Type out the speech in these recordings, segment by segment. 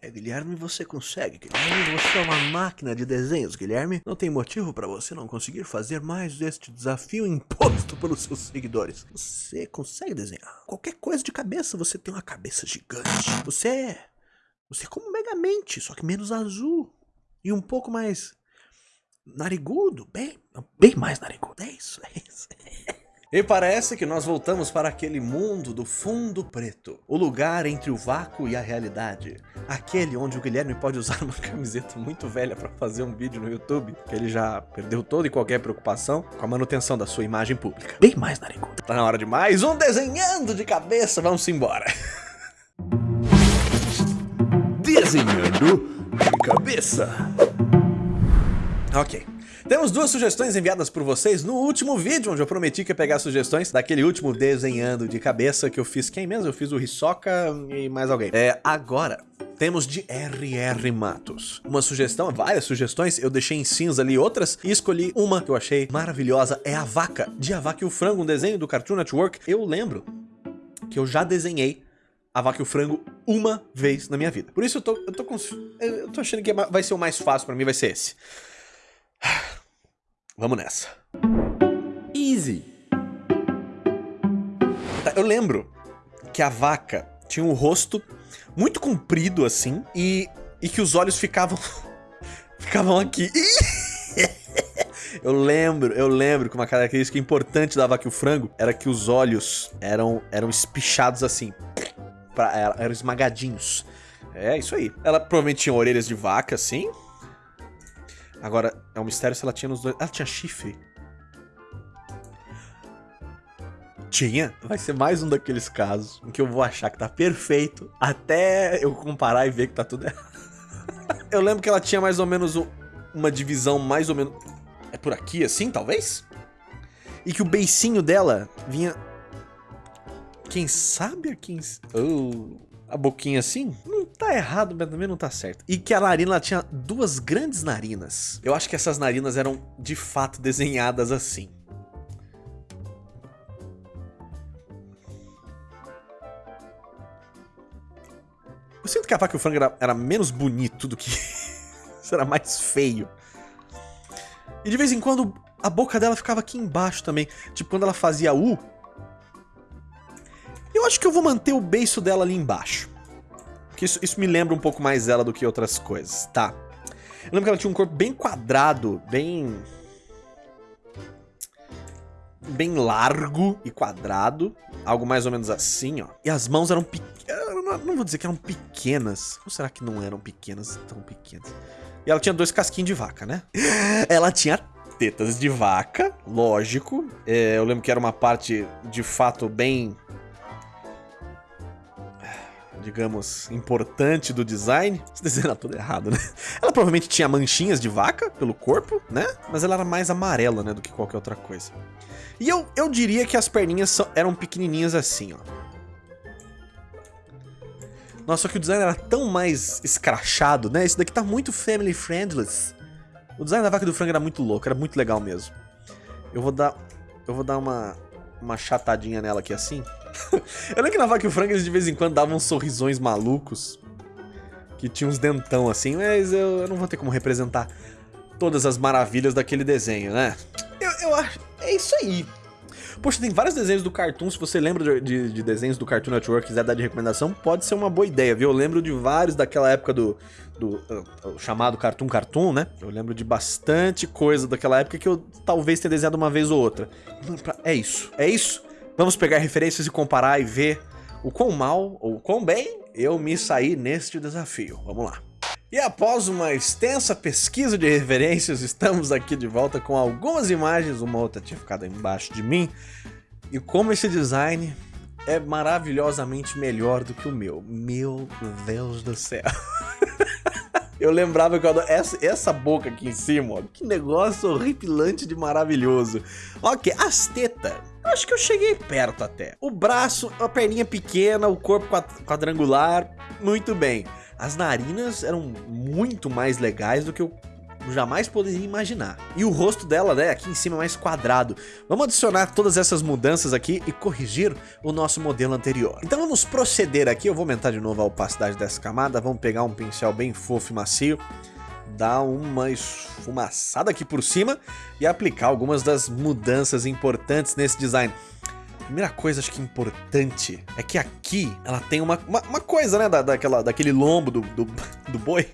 É, Guilherme, você consegue. Guilherme, você é uma máquina de desenhos, Guilherme. Não tem motivo para você não conseguir fazer mais este desafio imposto pelos seus seguidores. Você consegue desenhar. Qualquer coisa de cabeça, você tem uma cabeça gigante. Você é... Você é como Megamente, só que menos azul. E um pouco mais... Narigudo. Bem, bem mais narigudo. É isso, é isso. E parece que nós voltamos para aquele mundo do fundo preto. O lugar entre o vácuo e a realidade. Aquele onde o Guilherme pode usar uma camiseta muito velha para fazer um vídeo no YouTube, que ele já perdeu toda e qualquer preocupação com a manutenção da sua imagem pública. Bem mais narigudo. Tá na hora de mais um Desenhando de Cabeça, vamos embora. Desenhando de cabeça. Ok. Temos duas sugestões enviadas por vocês no último vídeo, onde eu prometi que ia pegar sugestões daquele último desenhando de cabeça que eu fiz. Quem mesmo? Eu fiz o Hisoka e mais alguém. É, agora, temos de RR Matos. Uma sugestão, várias sugestões, eu deixei em cinza ali outras e escolhi uma que eu achei maravilhosa, é a vaca, de A Vaca e o Frango, um desenho do Cartoon Network. Eu lembro que eu já desenhei a vaca e o frango uma vez na minha vida. Por isso eu tô, eu tô, eu tô achando que vai ser o mais fácil pra mim, vai ser esse. Vamos nessa. Easy. Tá, eu lembro que a vaca tinha um rosto muito comprido assim e, e que os olhos ficavam ficavam aqui. Eu lembro, eu lembro que uma característica importante da vaca e o frango era que os olhos eram, eram espichados assim, pra, eram esmagadinhos. É, isso aí. Ela provavelmente tinha orelhas de vaca, assim, Agora, é um mistério se ela tinha nos dois... Ela tinha chifre? Tinha? Vai ser mais um daqueles casos em que eu vou achar que tá perfeito até eu comparar e ver que tá tudo errado. eu lembro que ela tinha mais ou menos uma divisão mais ou menos... É por aqui assim, talvez? E que o beicinho dela vinha... Quem sabe a quem... Oh, a boquinha assim? Não tá errado, mas também não tá certo. E que a narina tinha duas grandes narinas. Eu acho que essas narinas eram de fato desenhadas assim. Eu sinto que a vaca e o frango era, era menos bonito do que... Isso era mais feio. E de vez em quando a boca dela ficava aqui embaixo também. Tipo, quando ela fazia U, eu acho que eu vou manter o beiço dela ali embaixo. Porque isso, isso me lembra um pouco mais ela do que outras coisas, tá? Eu lembro que ela tinha um corpo bem quadrado, bem... Bem largo e quadrado. Algo mais ou menos assim, ó. E as mãos eram pequenas. Não, não vou dizer que eram pequenas. Ou será que não eram pequenas? Tão pequenas. E ela tinha dois casquinhos de vaca, né? Ela tinha tetas de vaca, lógico. É, eu lembro que era uma parte, de fato, bem digamos, importante do design. Esse desenho era tudo errado, né? Ela provavelmente tinha manchinhas de vaca pelo corpo, né? Mas ela era mais amarela, né, do que qualquer outra coisa. E eu, eu diria que as perninhas eram pequenininhas assim, ó. Nossa, só que o design era tão mais escrachado, né? Esse daqui tá muito family friendly. O design da vaca do frango era muito louco, era muito legal mesmo. Eu vou dar... Eu vou dar uma, uma chatadinha nela aqui assim. eu lembro que na Vaca e o Frango eles de vez em quando davam sorrisões malucos. Que tinha uns dentão assim, mas eu, eu não vou ter como representar todas as maravilhas daquele desenho, né? Eu, eu acho... É isso aí. Poxa, tem vários desenhos do Cartoon, se você lembra de, de, de, desenhos do Cartoon Network e quiser dar de recomendação, pode ser uma boa ideia, viu? Eu lembro de vários daquela época do, do uh, chamado Cartoon Cartoon, né? Eu lembro de bastante coisa daquela época que eu talvez tenha desenhado uma vez ou outra. É isso, é isso. Vamos pegar referências e comparar e ver o quão mal ou quão bem eu me saí neste desafio. Vamos lá. E após uma extensa pesquisa de referências, estamos aqui de volta com algumas imagens, uma outra tinha ficado embaixo de mim, e como esse design é maravilhosamente melhor do que o meu. Meu Deus do céu. Eu lembrava que eu adoro... essa, essa boca aqui em cima, ó, que negócio horripilante de maravilhoso. Ok, as tetas. Acho que eu cheguei perto até. O braço, a perninha pequena, o corpo quadrangular, muito bem. As narinas eram muito mais legais do que o jamais poderia imaginar. E o rosto dela, né, aqui em cima é mais quadrado. Vamos adicionar todas essas mudanças aqui e corrigir o nosso modelo anterior. Então vamos proceder aqui, eu vou aumentar de novo a opacidade dessa camada, vamos pegar um pincel bem fofo e macio, dar uma esfumaçada aqui por cima e aplicar algumas das mudanças importantes nesse design. Primeira coisa, acho que importante, é que aqui ela tem uma, uma, uma coisa, né, da, daquela, daquele lombo do, do, do boi,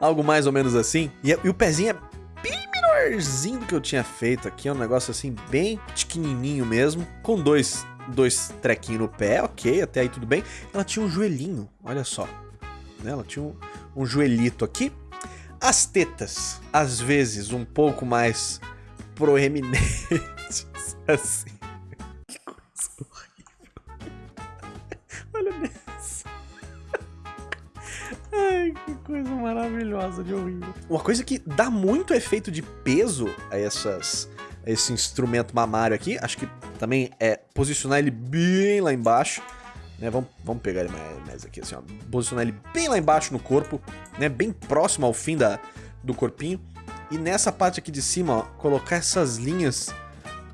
algo mais ou menos assim, e, e, o pezinho é bem menorzinho do que eu tinha feito aqui, é um negócio assim, bem pequenininho mesmo, com dois, dois trequinhos no pé, ok, até aí tudo bem. Ela tinha um joelhinho, olha só, né, ela tinha um, um joelhito aqui. As tetas, às vezes, um pouco mais proeminentes, assim. Olha isso. Ai, que coisa maravilhosa de horrível. Uma coisa que dá muito efeito de peso a essas a esse instrumento mamário aqui, acho que também é posicionar ele bem lá embaixo, né? Vamos, vamos pegar ele mais, mais aqui assim, ó. Posicionar ele bem lá embaixo no corpo, né? Bem próximo ao fim da, do corpinho. E nessa parte aqui de cima, ó, colocar essas linhas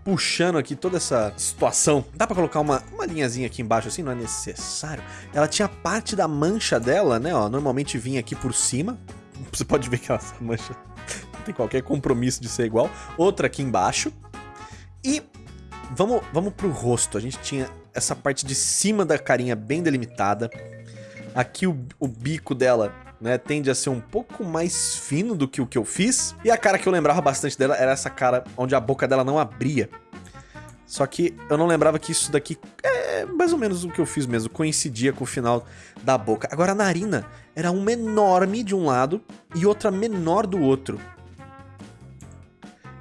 puxando aqui toda essa situação. Dá pra colocar uma, uma linhazinha aqui embaixo assim? Não é necessário. Ela tinha parte da mancha dela, né? Ó, normalmente vinha aqui por cima. Você pode ver que essa mancha tem qualquer compromisso de ser igual. Outra aqui embaixo. E vamos, vamos pro rosto. A gente tinha essa parte de cima da carinha bem delimitada. Aqui o, o bico dela né, tende a ser um pouco mais fino do que o que eu fiz. E a cara que eu lembrava bastante dela era essa cara onde a boca dela não abria. Só que eu não lembrava que isso daqui é mais ou menos o que eu fiz mesmo, coincidia com o final da boca. Agora a narina era uma enorme de um lado e outra menor do outro.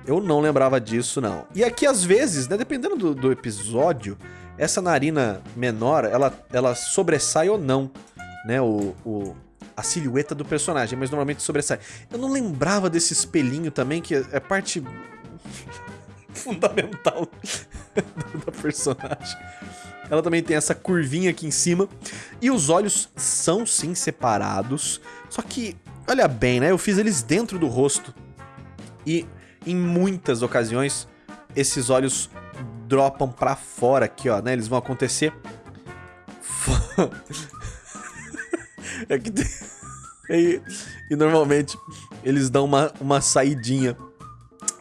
Eu não lembrava disso, não. E aqui, às vezes, né, dependendo do, do episódio, essa narina menor, ela, ela sobressai ou não, né, o, o, a silhueta do personagem, mas normalmente sobressai. Eu não lembrava desse espelhinho também, que é parte fundamental da personagem. Ela também tem essa curvinha aqui em cima. E os olhos são sim separados. Só que, olha bem, né? Eu fiz eles dentro do rosto. E em muitas ocasiões, esses olhos dropam pra fora aqui, ó, né? Eles vão acontecer É que tem... e, e, normalmente eles dão uma, uma saidinha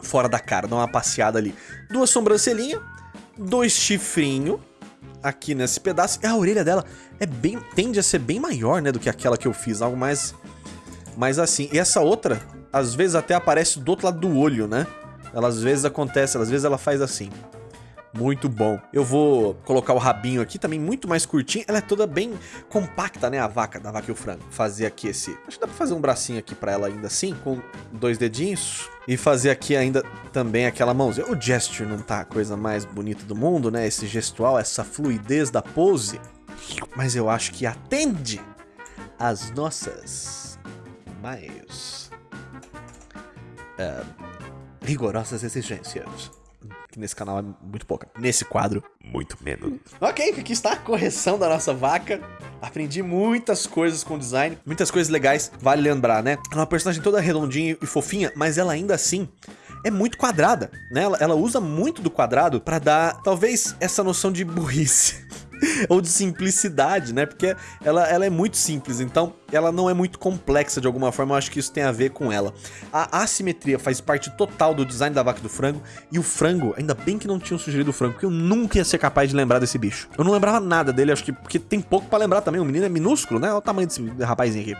fora da cara, dão uma passeada ali. Duas sobrancelhinhas, dois chifrinhos aqui nesse pedaço. E a orelha dela é bem, tende a ser bem maior, né, do que aquela que eu fiz, algo mais, mais assim. E essa outra, às vezes até aparece do outro lado do olho, né? Ela às vezes acontece, às vezes ela faz assim. Muito bom. Eu vou colocar o rabinho aqui, também muito mais curtinho. Ela é toda bem compacta, né, a vaca, da vaca e o frango. Fazer aqui esse... Acho que dá pra fazer um bracinho aqui pra ela ainda assim, com dois dedinhos. E fazer aqui ainda também aquela mãozinha. O gesture não tá a coisa mais bonita do mundo, né? Esse gestual, essa fluidez da pose. Mas eu acho que atende às nossas mais... Uh, rigorosas exigências que nesse canal é muito pouca. Nesse quadro, muito menos. Ok, aqui está a correção da nossa vaca. Aprendi muitas coisas com design, muitas coisas legais, vale lembrar, né? Ela é uma personagem toda redondinha e fofinha, mas ela ainda assim é muito quadrada, né? Ela, ela usa muito do quadrado para dar, talvez, essa noção de burrice. ou de simplicidade, né? Porque ela, ela é muito simples, então ela não é muito complexa de alguma forma, eu acho que isso tem a ver com ela. A assimetria faz parte total do design da vaca e do frango, e o frango, ainda bem que não tinham sugerido o frango, porque eu nunca ia ser capaz de lembrar desse bicho. Eu não lembrava nada dele, acho que porque tem pouco pra lembrar também, o menino é minúsculo, né? Olha o tamanho desse rapazinho aqui.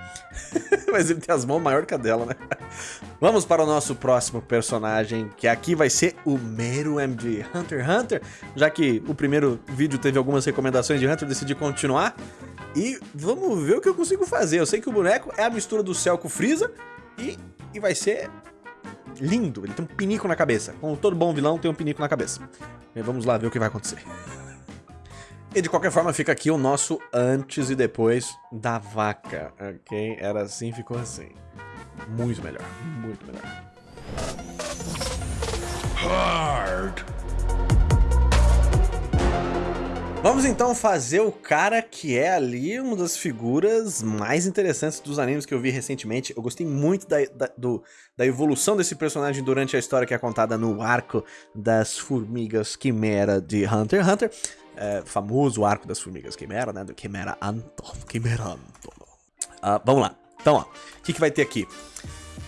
Mas ele tem as mãos maior que a dela, né? Vamos para o nosso próximo personagem, que aqui vai ser o Meru MD Hunter x Hunter, já que o primeiro vídeo teve algumas recomendações de Hunter, decidi continuar. E vamos ver o que eu consigo fazer. Eu sei que o boneco é a mistura do céu com o Freeza e, e vai ser lindo. Ele tem um pinico na cabeça. Como todo bom vilão tem um pinico na cabeça. E vamos lá ver o que vai acontecer. E de qualquer forma fica aqui o nosso antes e depois da vaca, ok? Era assim, ficou assim. Muito melhor, muito melhor. Hard. Vamos então fazer o cara que é ali uma das figuras mais interessantes dos animes que eu vi recentemente. Eu gostei muito da, da, do, da evolução desse personagem durante a história que é contada no arco das formigas quimera de Hunter x Hunter. É, famoso arco das formigas quimera, né? Do Quimera Anton. Quimera Anton. Uh, vamos lá. Então, ó. O que, que vai ter aqui?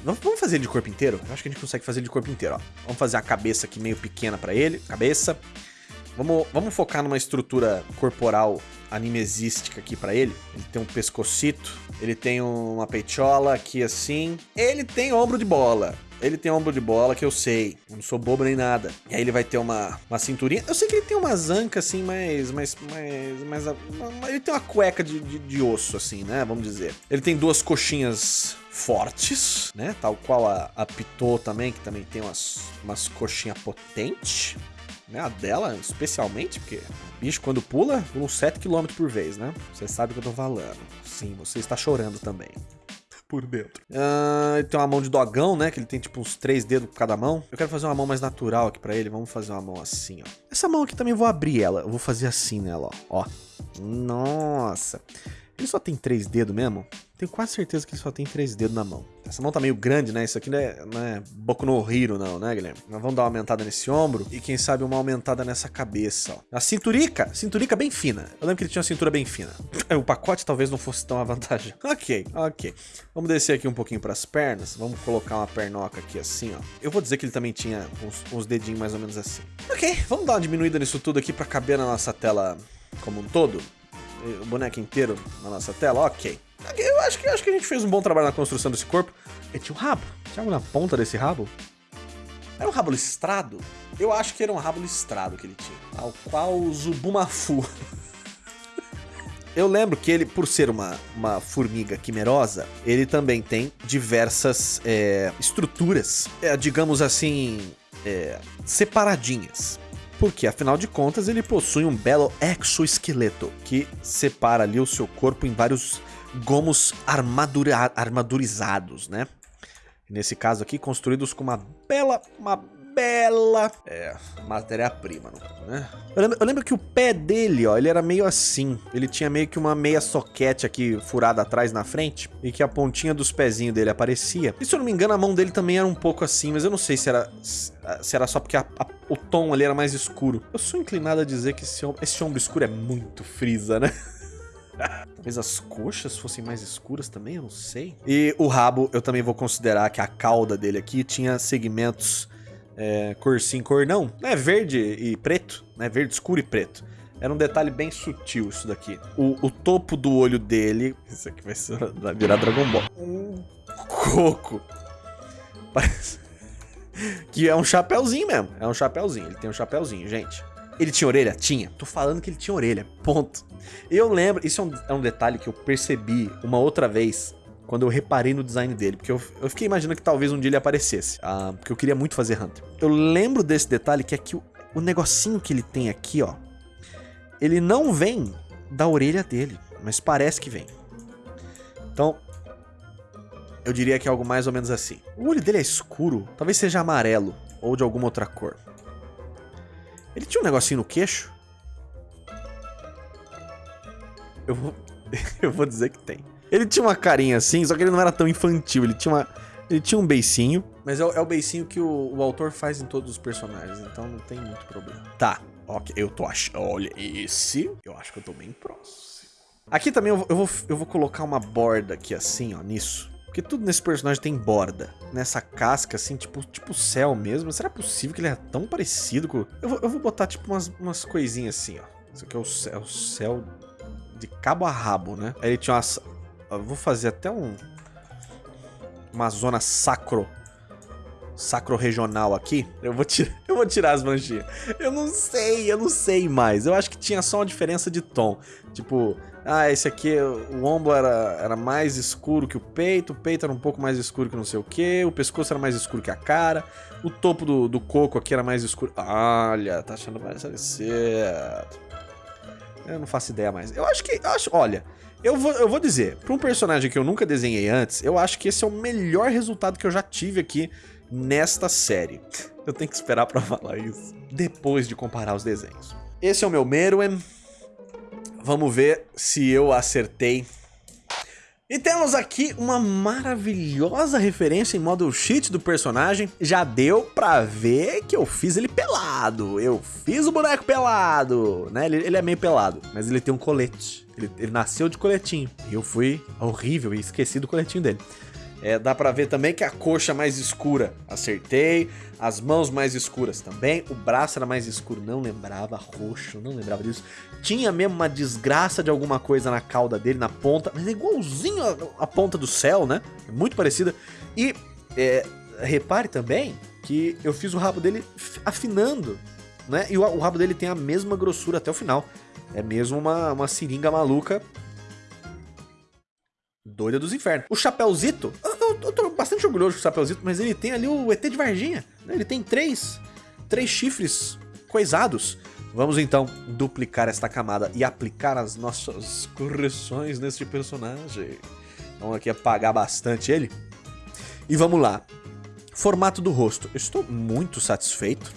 Vamos fazer de corpo inteiro? Eu acho que a gente consegue fazer de corpo inteiro, ó. Vamos fazer a cabeça aqui meio pequena pra ele. Cabeça. Vamos, vamos focar numa estrutura corporal animesística aqui pra ele. Ele tem um pescocito, ele tem uma peitola aqui assim. Ele tem ombro de bola. Ele tem ombro de bola que eu sei, não sou bobo nem nada. E aí ele vai ter uma, uma cinturinha. Eu sei que ele tem uma zanca assim, mas. mas, mas, mas ele tem uma cueca de, de, de osso, assim, né? Vamos dizer. Ele tem duas coxinhas fortes, né? Tal qual a, a também, que também tem umas, umas coxinhas potentes né? A dela, especialmente, porque o bicho, quando pula, pula uns 7 km por vez, né? Você sabe o que eu tô falando. Sim, você está chorando também. Por dentro. Uh, ele tem uma mão de dogão, né? Que ele tem tipo uns três dedos por cada mão. Eu quero fazer uma mão mais natural aqui pra ele. Vamos fazer uma mão assim, ó. Essa mão aqui também vou abrir ela. Eu vou fazer assim nela, ó. ó. Nossa. Ele só tem três dedos mesmo? Tenho quase certeza que ele só tem três dedos na mão. Essa mão tá meio grande, né? Isso aqui não é, não é Boku no Hiro, não, né, Guilherme? Nós vamos dar uma aumentada nesse ombro e, quem sabe, uma aumentada nessa cabeça, ó. A cinturica, cinturica bem fina. Eu lembro que ele tinha uma cintura bem fina. O pacote talvez não fosse tão avantajoso. Ok, ok. Vamos descer aqui um pouquinho pras pernas. Vamos colocar uma pernoca aqui assim, ó. Eu vou dizer que ele também tinha uns, uns dedinhos mais ou menos assim. Ok, vamos dar uma diminuída nisso tudo aqui pra caber na nossa tela como um todo o boneco inteiro na nossa tela, ok. Eu acho que, acho que a gente fez um bom trabalho na construção desse corpo. Ele tinha um rabo. Tinha algo na ponta desse rabo? Era um rabo listrado? Eu acho que era um rabo listrado que ele tinha. Tal qual o Zubumafu. Eu lembro que ele, por ser uma, uma formiga quimerosa, ele também tem diversas é, estruturas, é, digamos assim, é, separadinhas. Porque, afinal de contas, ele possui um belo exoesqueleto que separa ali o seu corpo em vários gomos armadura armadurizados, né? Nesse caso aqui, construídos com uma bela, uma bela é, matéria-prima, né? Eu lembro, eu lembro, que o pé dele, ó, ele era meio assim. Ele tinha meio que uma meia soquete aqui furada atrás na frente e que a pontinha dos pezinhos dele aparecia. E se eu não me engano, a mão dele também era um pouco assim, mas eu não sei se era, se era só porque a, a, o tom ali era mais escuro. Eu sou inclinado a dizer que esse, esse ombro escuro é muito frisa, né? Talvez as coxas fossem mais escuras também, eu não sei. E o rabo, eu também vou considerar que a cauda dele aqui tinha segmentos é, cor sim, cor não. É verde e preto, né? Verde escuro e preto. Era um detalhe bem sutil isso daqui. O, o topo do olho dele... Isso aqui vai, ser, vai virar Dragon Ball. Um coco. Parece... Que é um chapéuzinho mesmo. É um chapéuzinho. Ele tem um chapéuzinho, gente. Ele tinha orelha? Tinha. Tô falando que ele tinha orelha. Ponto. Eu lembro... Isso é um, é um detalhe que eu percebi uma outra vez quando eu reparei no design dele, porque eu, eu fiquei imaginando que talvez um dia ele aparecesse, ah, porque eu queria muito fazer Hunter. Eu lembro desse detalhe que é que o, o negocinho que ele tem aqui, ó, ele não vem da orelha dele, mas parece que vem. Então, eu diria que é algo mais ou menos assim. O olho dele é escuro, talvez seja amarelo ou de alguma outra cor. Ele tinha um negocinho no queixo? Eu vou, eu vou dizer que tem. Ele tinha uma carinha assim, só que ele não era tão infantil. Ele tinha uma. Ele tinha um beicinho. Mas é, é o beicinho que o, o, autor faz em todos os personagens, então não tem muito problema. Tá, ok. Eu tô achando. Olha, esse. Eu acho que eu tô bem próximo. Aqui também eu, eu, vou, eu vou colocar uma borda aqui assim, ó, nisso. Porque tudo nesse personagem tem borda. Nessa casca, assim, tipo, tipo céu mesmo. Será possível que ele é tão parecido com... Eu vou, eu vou botar, tipo, umas, umas coisinhas assim, ó. Isso aqui é o céu, é o céu de cabo a rabo, né? Aí ele tinha umas, eu vou fazer até um... Uma zona sacro... Sacro regional aqui. Eu vou, tirar, eu vou tirar as manchinhas. Eu não sei, eu não sei mais. Eu acho que tinha só uma diferença de tom. Tipo, ah, esse aqui, o ombro era, era mais escuro que o peito, o peito era um pouco mais escuro que não sei o que, o pescoço era mais escuro que a cara, o topo do, do coco aqui era mais escuro. Olha, tá achando mais certo. Eu não faço ideia mais. Eu acho que, eu acho, olha, eu vou, eu vou dizer, para um personagem que eu nunca desenhei antes, eu acho que esse é o melhor resultado que eu já tive aqui nesta série. Eu tenho que esperar para falar isso depois de comparar os desenhos. Esse é o meu Meruem. Vamos ver se eu acertei. E temos aqui uma maravilhosa referência em model sheet do personagem. Já deu pra ver que eu fiz ele pelado. Eu fiz o boneco pelado, né? Ele, ele é meio pelado, mas ele tem um colete. Ele, ele nasceu de coletinho. E eu fui horrível e esqueci do coletinho dele. É, dá pra ver também que a coxa mais escura, acertei. As mãos mais escuras também. O braço era mais escuro, não lembrava. Roxo, não lembrava disso. Tinha mesmo uma desgraça de alguma coisa na cauda dele, na ponta. Mas é igualzinho a, a ponta do céu, né? É muito parecida. E é, repare também que eu fiz o rabo dele afinando, né? E o, o rabo dele tem a mesma grossura até o final. É mesmo uma, uma seringa maluca doida dos infernos. O Chapéuzito, eu, eu, tô bastante orgulhoso com o Chapéuzito, mas ele tem ali o ET de Varginha. Né? Ele tem três, três chifres coisados. Vamos então duplicar esta camada e aplicar as nossas correções neste personagem. Vamos aqui apagar bastante ele. E vamos lá. Formato do rosto. Eu estou muito satisfeito.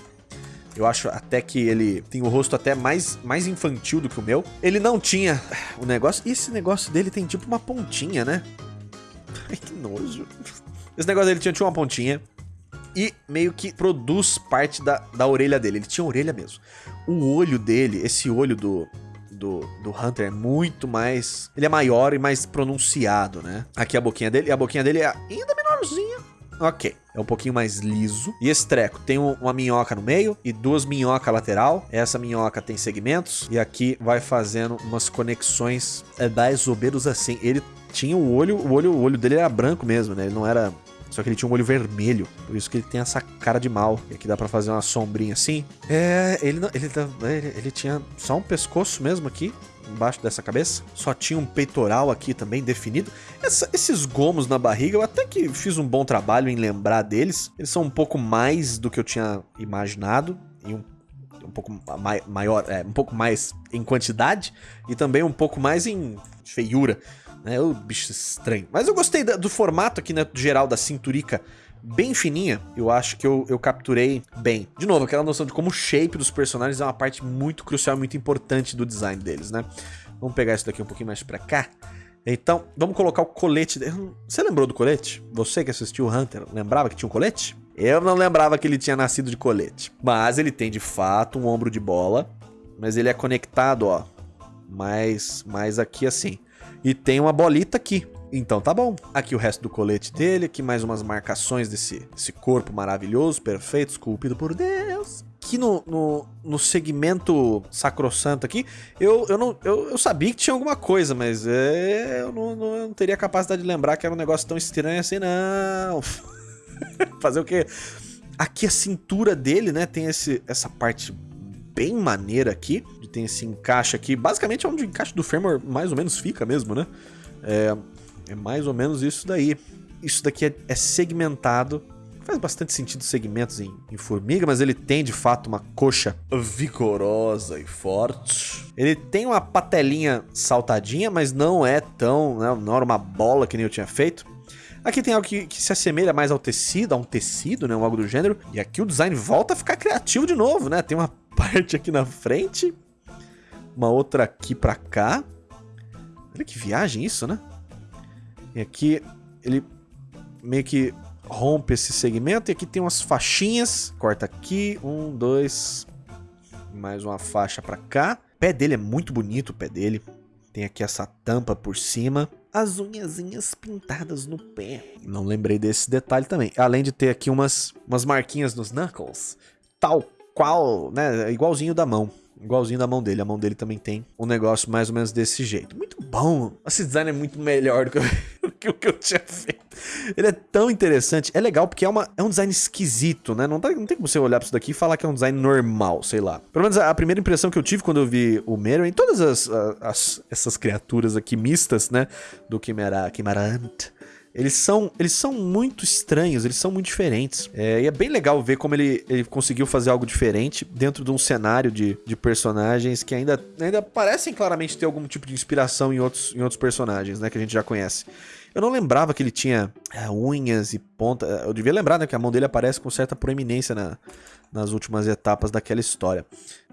Eu acho até que ele tem o rosto até mais, mais infantil do que o meu. Ele não tinha o negócio... E esse negócio dele tem tipo uma pontinha, né? Ai, que nojo. Esse negócio dele tinha, tinha uma pontinha. E meio que produz parte da, da orelha dele. Ele tinha orelha mesmo. O olho dele, esse olho do, do, do Hunter é muito mais... Ele é maior e mais pronunciado, né? Aqui a boquinha dele. E a boquinha dele é ainda menorzinha. Ok, é um pouquinho mais liso. E esse treco tem uma minhoca no meio e duas minhocas lateral. Essa minhoca tem segmentos e aqui vai fazendo umas conexões é, mais ou assim. Ele tinha o olho, o olho, o olho dele era branco mesmo, né? Ele não era só que ele tinha um olho vermelho, por isso que ele tem essa cara de mal. E aqui dá pra fazer uma sombrinha assim. É, ele, não, ele, ele, ele tinha só um pescoço mesmo aqui embaixo dessa cabeça. Só tinha um peitoral aqui também definido. Essa, esses gomos na barriga, eu até que fiz um bom trabalho em lembrar deles. Eles são um pouco mais do que eu tinha imaginado. E um, um pouco mai, maior, é, um pouco mais em quantidade. E também um pouco mais em feiura. Né? O bicho estranho. Mas eu gostei do formato aqui, né, geral da cinturica bem fininha, eu acho que eu, eu capturei bem. De novo, aquela noção de como o shape dos personagens é uma parte muito crucial, muito importante do design deles, né? Vamos pegar isso daqui um pouquinho mais pra cá. Então, vamos colocar o colete. Você lembrou do colete? Você que assistiu o Hunter, lembrava que tinha um colete? Eu não lembrava que ele tinha nascido de colete. Mas ele tem, de fato, um ombro de bola. Mas ele é conectado, ó. Mais, mais aqui assim. E tem uma bolita aqui. Então tá bom. Aqui o resto do colete dele, aqui mais umas marcações desse, desse corpo maravilhoso, perfeito, esculpido por Deus. Aqui no, no, no segmento sacrossanto aqui, eu, eu, não, eu, eu sabia que tinha alguma coisa, mas é, eu, não, não, eu não teria capacidade de lembrar que era um negócio tão estranho assim, não. Fazer o quê? Aqui a cintura dele, né, tem esse, essa parte bem maneira aqui, tem esse encaixe aqui, basicamente é onde o encaixe do fêmur mais ou menos fica mesmo, né? É, é mais ou menos isso daí. Isso daqui é, é segmentado. Faz bastante sentido segmentos em, em, formiga, mas ele tem de fato uma coxa vigorosa e forte. Ele tem uma patelinha saltadinha, mas não é tão. Né, não era uma bola que nem eu tinha feito. Aqui tem algo que, que, se assemelha mais ao tecido, a um tecido, né? Algo do gênero. E aqui o design volta a ficar criativo de novo, né? Tem uma parte aqui na frente, uma outra aqui pra cá. Olha que viagem isso, né? E aqui ele meio que rompe esse segmento. E aqui tem umas faixinhas. Corta aqui. Um, dois. Mais uma faixa pra cá. O pé dele é muito bonito, o pé dele. Tem aqui essa tampa por cima. As unhazinhas pintadas no pé. Não lembrei desse detalhe também. Além de ter aqui umas, umas marquinhas nos knuckles. Tal qual, né? Igualzinho da mão. Igualzinho da mão dele. A mão dele também tem um negócio mais ou menos desse jeito. Muito bom. Esse design é muito melhor do que, eu, que o que eu tinha feito. Ele é tão interessante. É legal porque é, uma, é um design esquisito, né? Não, tá, não tem como você olhar pra isso daqui e falar que é um design normal, sei lá. Pelo menos a, a primeira impressão que eu tive quando eu vi o Meruem, todas as, as, essas criaturas aqui mistas, né? Do Chimera, Chimerant eles são, eles são muito estranhos, eles são muito diferentes. É, e é bem legal ver como ele, ele conseguiu fazer algo diferente dentro de um cenário de, de personagens que ainda, ainda parecem claramente ter algum tipo de inspiração em outros, em outros personagens, né? Que a gente já conhece. Eu não lembrava que ele tinha é, unhas e ponta. Eu devia lembrar, né? Que a mão dele aparece com certa proeminência na, nas últimas etapas daquela história.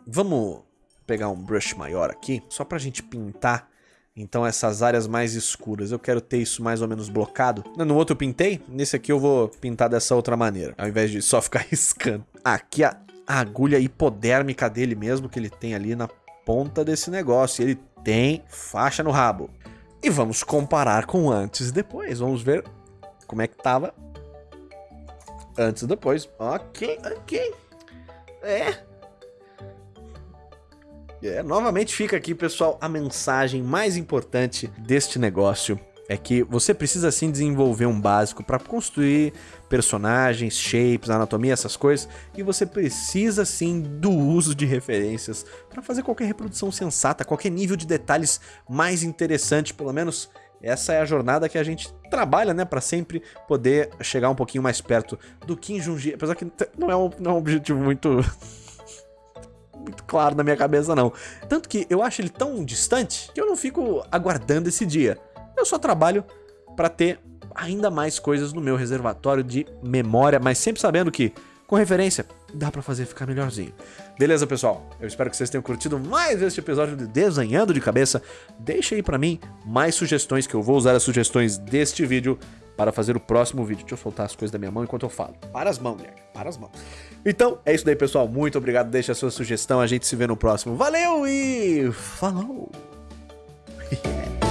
Vamos pegar um brush maior aqui, só pra gente pintar então essas áreas mais escuras, eu quero ter isso mais ou menos blocado. No outro eu pintei, nesse aqui eu vou pintar dessa outra maneira, ao invés de só ficar riscando. Aqui a, agulha hipodérmica dele mesmo, que ele tem ali na ponta desse negócio. Ele tem faixa no rabo. E vamos comparar com antes e depois. Vamos ver como é que tava antes e depois. Ok, ok. É, é, novamente fica aqui, pessoal, a mensagem mais importante deste negócio é que você precisa sim desenvolver um básico para construir personagens, shapes, anatomia, essas coisas, e você precisa sim do uso de referências para fazer qualquer reprodução sensata, qualquer nível de detalhes mais interessante, pelo menos essa é a jornada que a gente trabalha, né, para sempre poder chegar um pouquinho mais perto do Kim Jong-gi, apesar que não é um, não é um objetivo muito muito claro na minha cabeça, não. Tanto que eu acho ele tão distante que eu não fico aguardando esse dia. Eu só trabalho para ter ainda mais coisas no meu reservatório de memória, mas sempre sabendo que, com referência, dá pra fazer ficar melhorzinho. Beleza, pessoal? Eu espero que vocês tenham curtido mais este episódio de Desenhando de Cabeça. Deixa aí pra mim mais sugestões, que eu vou usar as sugestões deste vídeo para fazer o próximo vídeo. Deixa eu soltar as coisas da minha mão enquanto eu falo. Para as mãos, mulher. Para as mãos. Então, é isso daí, pessoal. Muito obrigado. Deixa a sua sugestão. A gente se vê no próximo. Valeu e falou!